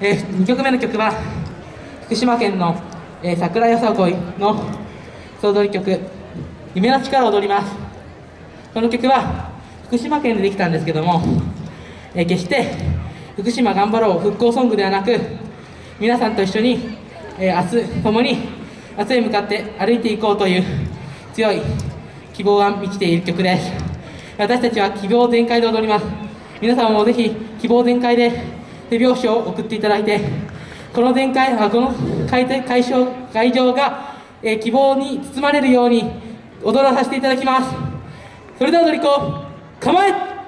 えー、2曲目の曲は福島県の、えー、桜よさこいの総踊り曲「夢の力」を踊ります。この曲は福島県でできたんですけども、えー、決して福島頑張ろう復興ソングではなく皆さんと一緒に、えー、明日共に明日へ向かって歩いていこうという強い希望が満ちている曲です。私たちは希望全開で踊ります。皆さんもぜひ希望全開で手拍子を送っていただいてこの全開この会会場会場が、えー、希望に包まれるように踊らさせていただきます。それでは踊り子構え!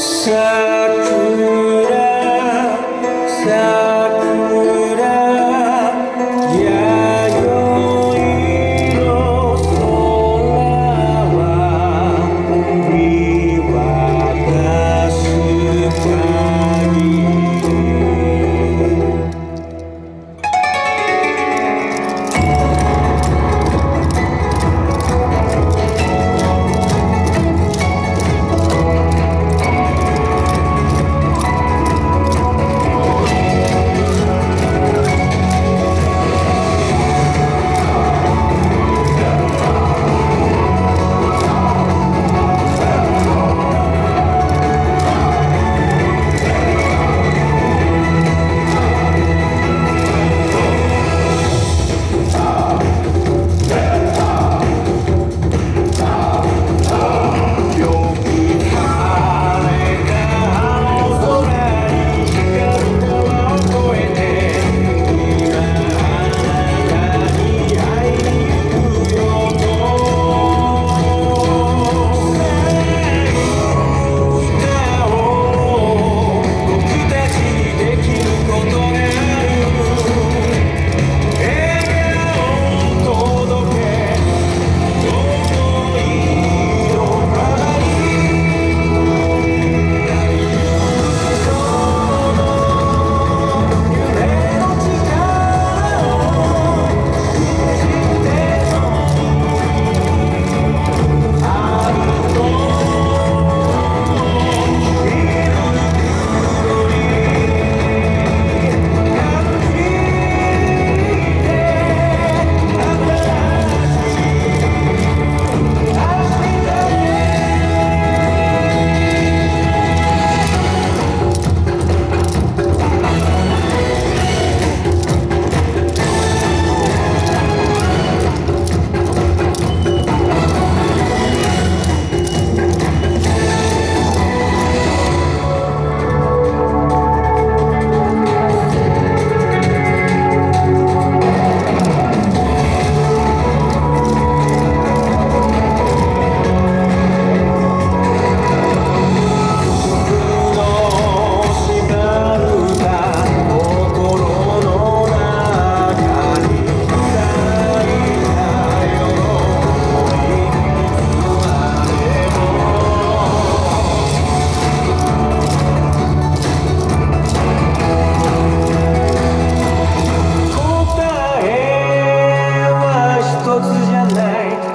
さ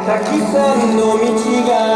たくさんの道が